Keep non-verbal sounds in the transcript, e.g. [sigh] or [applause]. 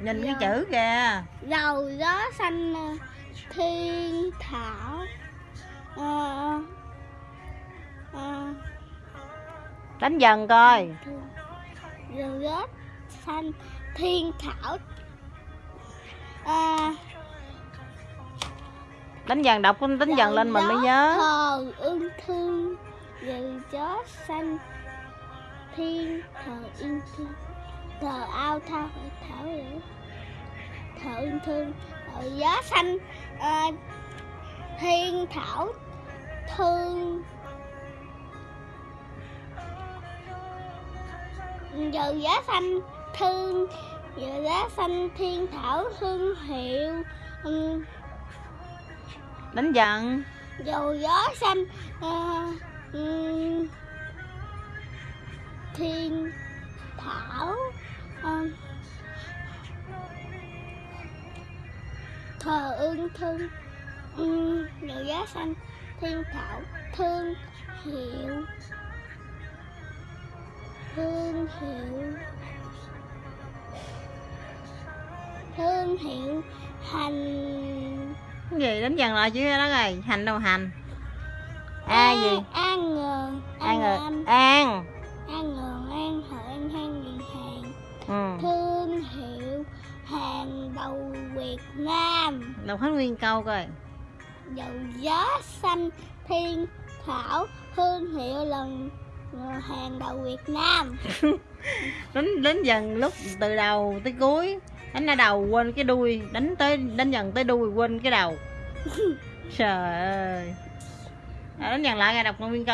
nhìn cái Dạ. chữ kìa. Dầu gió xanh ờ, thiên thảo ờ, ờ, đánh dần coi. Dầu gió xanh thiên thảo à, đánh dần đọc đánh dần lên mình mới nhớ. thờ ưng thương. Dầu gió xanh thiên thờ ưng thương thờ ao thao thảo thờ ưng thương thờ gió xanh. À, thiên thảo thương. Giờ giá xanh thương. Giờ giá xanh thiên thảo hương hiệu. Ừm, đánh dần dầu gió xanh à, ừm, thiên thảo. À, thờ ương thương ừm, dầu gió xanh thiên thảo thương hiệu. Thương hiệu. Thương hiệu hành. Gì đánh dần lại chữ đó rồi hành đâu hành? A gì? An rồi an an. An ừ. thương hiệu hàng đầu Việt Nam. Đọc hết nguyên câu coi. Dầu gió xanh thiên thảo thương hiệu lần hàng đầu Việt Nam. [laughs] Đánh đánh dần lúc từ đầu tới cuối đánh ở đầu quên cái đuôi đánh tới đánh dần tới đuôi quên cái đầu. [laughs] Trời ơi. À, đánh dần lại nghe đọc nguyên câu